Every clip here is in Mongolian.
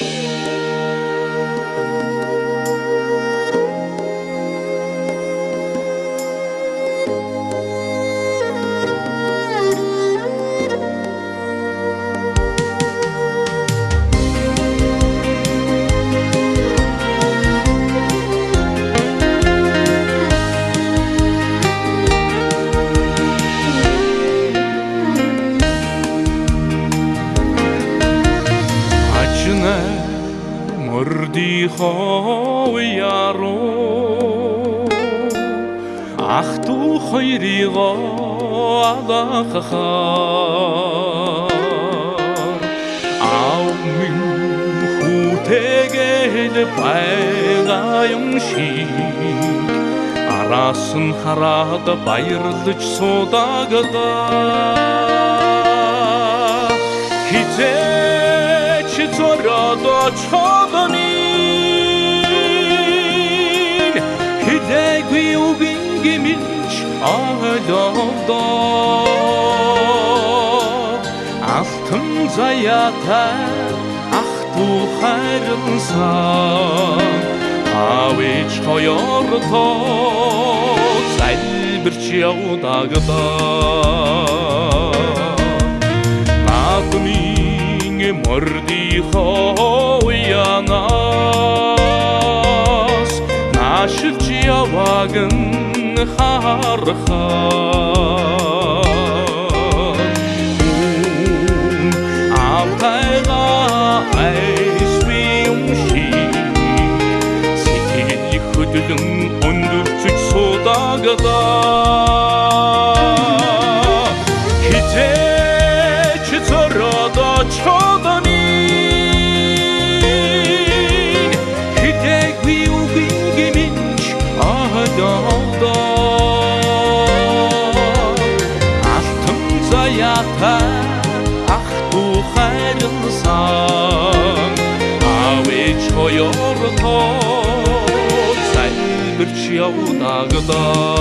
thank you. Мордийнхоо яруу ах トゥ хоёрыг алахахаар аавын хүүтэйгэл байгаа юм шиг араас нь хараад баярлаж суудагадаа хизээч зороод чодоны хизээгүй үгийн гимч аалоодоо алтан заяатай ах トゥ хайрсан авич хоёртоо залбирч явдагадаа мордихоо янаас нашилж яваг нь харахаа Амтайга айсви юмши Сэтгэл хөдлөн өндөрчөж суудагадаа зороодо чодоны Хитээгүй үгийн гимич аадоодоо Алтан заяатай ах トゥ хайрсан Авэж хоёртоо залбирч явдагадаа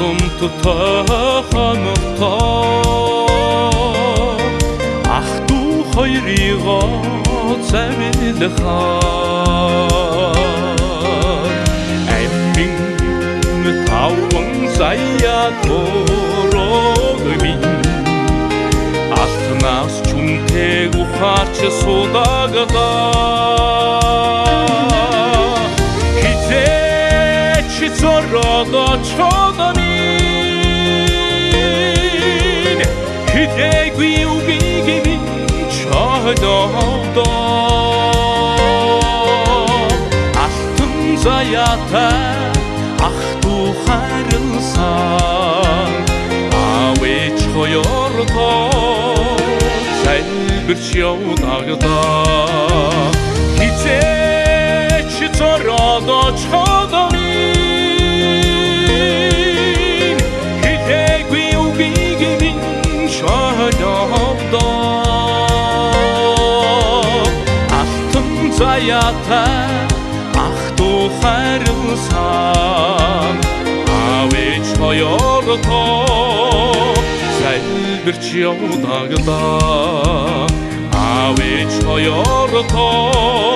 Авийн голомт тахантаа Ах トゥ хоёрыг завилахаар Амин таван заяа төрөгми Алтнаас чүнтэйг ухаач судагадаа зороодо чодонин Хизээгүй үгигэми чодоодо Алтан заяатай ах トゥ хайрсан Авэж хоёртоо залбирч явдагадаа Хизээч зороодо чодонин заяатай ах トゥ хайрсан Авэж хоёртоо залбирч явдагадаа Авэж хоёртоо